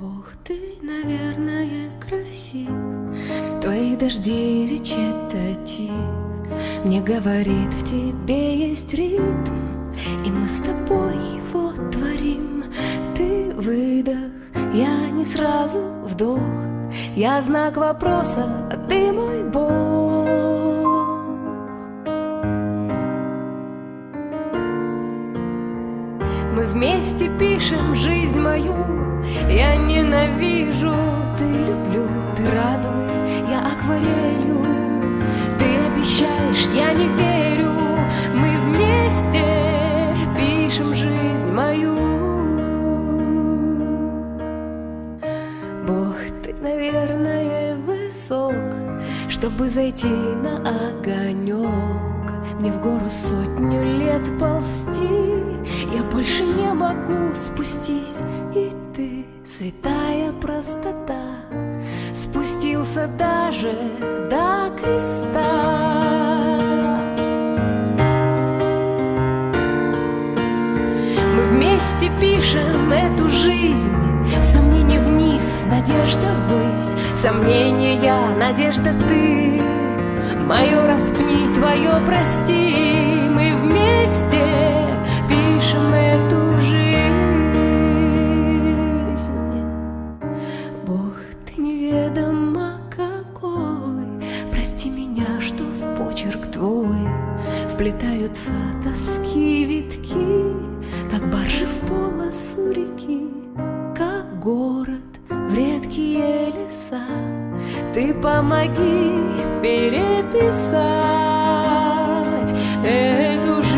Бог, ты, наверное, красив. Твои дожди речитатив Мне говорит, в тебе есть ритм. И мы с тобой его творим. Ты выдох, я не сразу вдох. Я знак вопроса, а ты мой Бог. Мы вместе пишем жизнь я ненавижу, ты люблю, ты радуй, я акварелью. Ты обещаешь, я не верю Мы вместе пишем жизнь мою. Бог, ты, наверное, высок Чтобы зайти на огонек. Мне в гору сотню лет ползти Я больше не могу спустись. И ты, святая простота, Спустился даже до креста. Мы вместе пишем эту жизнь, Сомнения вниз, надежда ввысь, Сомнения, надежда ты, Мое распни, твое прости, Мы вместе Вплетаются тоски витки Как баржи в полосу реки Как город в редкие леса. Ты помоги переписать эту жизнь.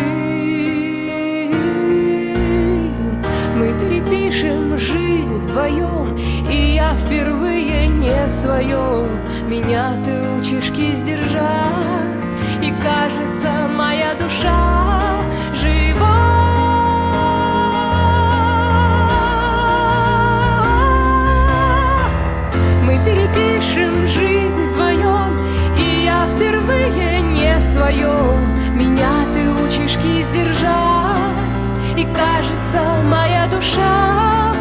Мы перепишем жизнь вдвоем И я впервые не свое. Меня ты учишь кисть держать. И кажется, моя душа жива. Мы перепишем жизнь вдвоем И я впервые не свое. Меня ты учишь кисть держать И кажется, моя душа